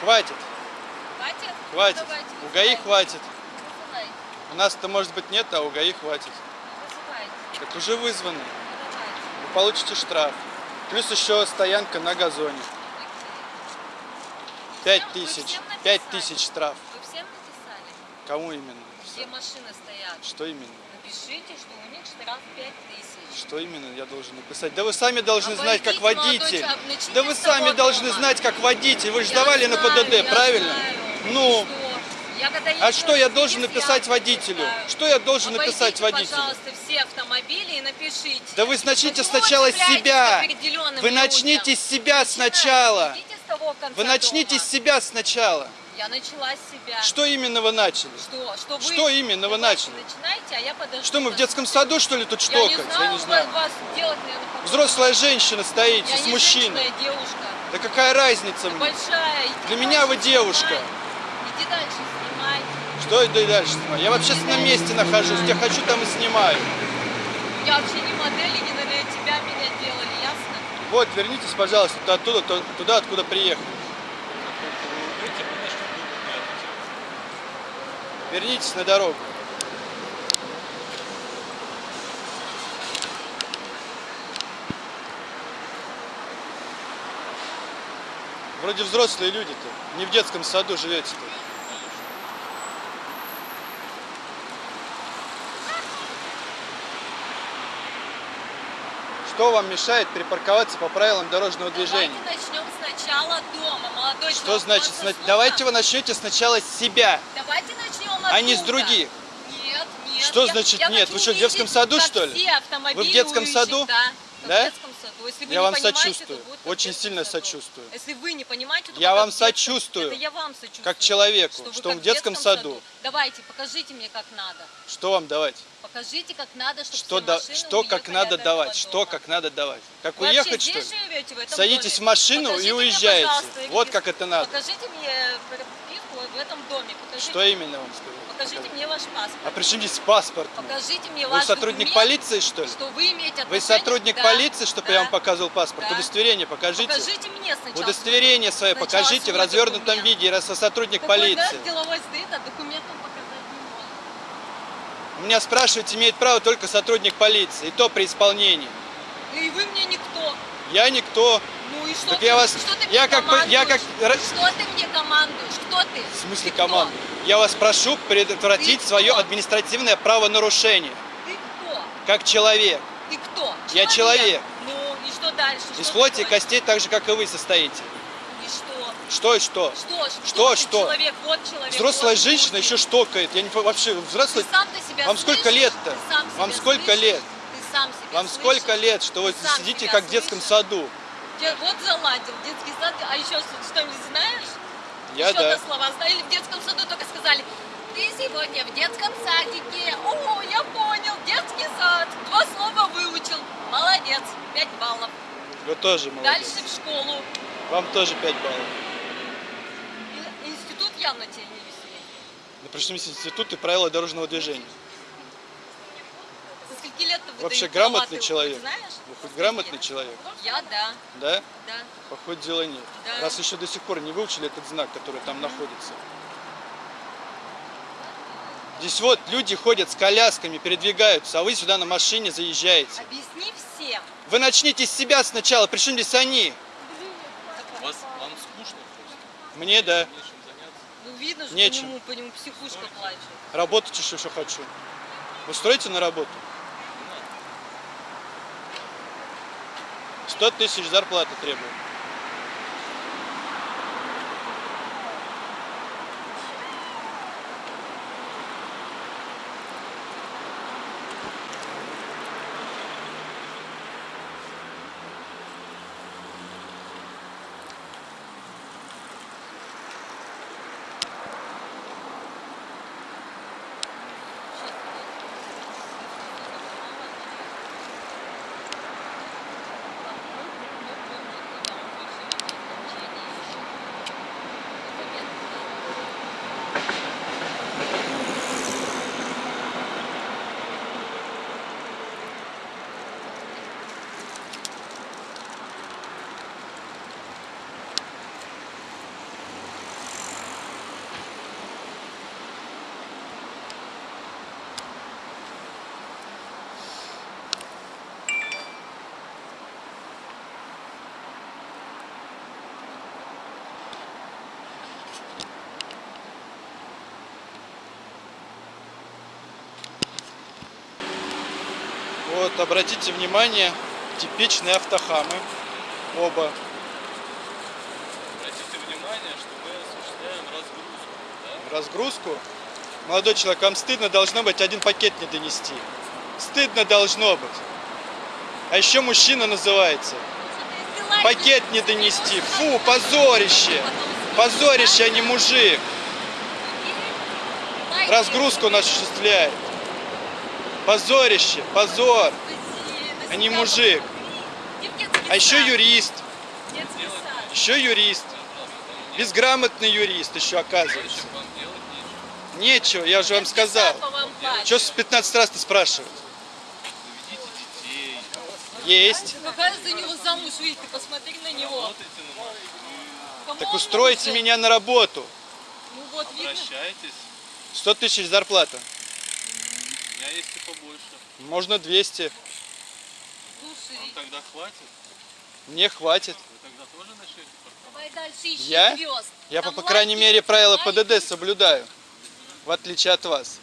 Хватит, Хватит? хватит. Давайте, У ГАИ вызывайте. хватит. Вызывайте, У нас-то может быть нет, а у ГАИ хватит. вызывайте, Так уже вызваны. давайте. Вы получите штраф. Плюс еще стоянка на газоне. Пять тысяч. Пять тысяч штраф. Вы всем написали? Кому именно? Где машины стоят? Что именно? Напишите, что у них штраф 5 тысяч. Что именно я должен написать? Да вы сами должны знать, как Обойдите, водитель. человек, Да вы сами должны знать, как водитель. Вы же Я сдавали на знаю, ПДД, я правильно? знаю. Ну? Я когда а что я должен написать я водителю? Что я должен написать Обойдите, водителю? пожалуйста, все автомобили и напишите. Да вы начните Почему сначала себя. Вы людям? начните с себя сначала. с того Вы начните дома. с себя сначала. Я начала с себя. Что именно вы начали? Что? Что, вы... Что именно вы начали? Начинайте, а я подожду. Что мы в детском саду, что ли, тут Я не штокать? знаю, Я не знаю. вас делать, наверное, Взрослая женщина стоите Я с мужчиной. я девушка. Да какая разница мне? Большая. Иди Для меня вы девушка. снимай. Иди дальше, снимай. Что это и дальше снимаю? Я в общественном месте нахожусь, где хочу, там и снимаю. Я вообще не модель, и не для тебя меня делали, ясно? Вот, вернитесь, пожалуйста, туда, оттуда, туда, откуда приехали. Вернитесь на дорогу. Вроде взрослые люди-то, не в детском саду живете-то. Что вам мешает припарковаться по правилам дорожного движения? Давайте начнем сначала дома, молодой Что человек. значит? сна-. Давайте вы начнете сначала с себя, Давайте начнем а не с оттуда. других. Нет, нет. Что я- значит я нет? Вы что, в детском саду, что ли? Вы в детском уезжают. саду? Да. Да? Детском саду. Если вы Я не вам сочувствую. то Очень детском сильно саду. сочувствую. Если вы не понимаете, то Я вам детском- сочувствую. Это я вам сочувствую. Как человеку, что как он в детском саду. Давайте, покажите мне, как надо. Что вам давать? Покажите, как надо, чтобы Что, да, что как надо давать? Что дома. как надо давать? Как Вы уехать, что ли? живете, в этом Садитесь доме? в машину и Покажите мне, уезжаете. пожалуйста, Вот как это надо. Покажите мне прописку в этом доме. Покажите, Что именно вам сказать? Покажите мне ваш паспорт. А при чем здесь паспорт? Покажите мне Вы ваш сотрудник документ, полиции, что ли? что вы имеете Вы отношение... сотрудник Да, полиции, чтобы да. я вам показывал паспорт? Да. Удостоверение покажите. Покажите мне сначала. Удостоверение свое Сначала покажите в развернутом документ. виде, раз вы сотрудник Какой, полиции. да, деловой стоит, а документ вам показать не может. У меня спрашивать имеет право только сотрудник полиции, и то при исполнении. И вы мне никто. Я никто. Ну и что Так ты, я вас- что ты я мне как бы- я командуешь? как- Что ты мне командуешь? Кто ты? В смысле Ты кто? команду? Я вас прошу предотвратить Ты свое кто? административное правонарушение. Ты кто? Как человек. Ты кто? Я человек. Ну и что дальше? Из Что плоти и костей, так же, как и вы, состоите. И что? Что и что? Что, Что, ты что? Человек, вот человек. Взрослая вот женщина мужик. еще штокает. Я не вообще Ты взрослый. сам ты себя Вам сколько лет-то? Сам Вам сколько слышишь? лет? Сам себя Вам слышишь? сколько лет, что вы сам сидите как в детском саду? Те- Вот заладил детский сад, а еще что-нибудь знаешь? Я еще да. до слова? Или в детском саду только сказали, ты сегодня в детском садике. О, я понял, детский сад. Два слова выучил. Молодец, пять баллов. Вы тоже молодец. Дальше в школу. Вам тоже 5 баллов. И- Институт явно тебе не веселит. На причем институт и правила дорожного движения. Со скольки лет ты Вообще грамотный человек. Знаешь? Со хоть грамотный человек? Я да, Да? да. По ходу дела нет. Да. Раз еще до сих пор не выучили этот знак, который там находится. Здесь вот люди ходят с колясками, передвигаются, а вы сюда на машине заезжаете. Объясни всем. Вы начните с себя сначала, причем здесь они? Вас, вам скучно просто? Мне да. Ну видно, что Нечем. по нему, по нему психушка плачет. Работать еще что хочу. Устроите на работу? 100 тысяч зарплаты требую. Вот, обратите внимание, типичные автохамы. Оба. Обратите внимание, что мы осуществляем разгрузку. Да? Разгрузку. Молодой человек, вам стыдно должно быть один пакет не донести. Стыдно должно быть. А еще мужчина называется. Пакет не донести. Фу, позорище. Позорище, а не мужик. Разгрузку он осуществляет. Позорище, позор. а не мужик. А еще юрист. Еще юрист. Безграмотный юрист еще оказывается. Нечего? Я же вам сказал. Что с 15 раз ты спрашиваешь? Заведите детей, Есть. Какая за него замуж выйти, ты посмотри на него. Так устройте нужен? меня на работу. Ну вот, видно. обращайтесь. 100 тысяч зарплата. У меня есть и побольше. Можно 200. Слушай, Вам тогда хватит? Мне хватит. Вы тогда тоже начнете давай дальше ищи Я? звезд. Я, по, Там по крайней лайки, мере, правила. ПДД соблюдаю. В отличие от вас.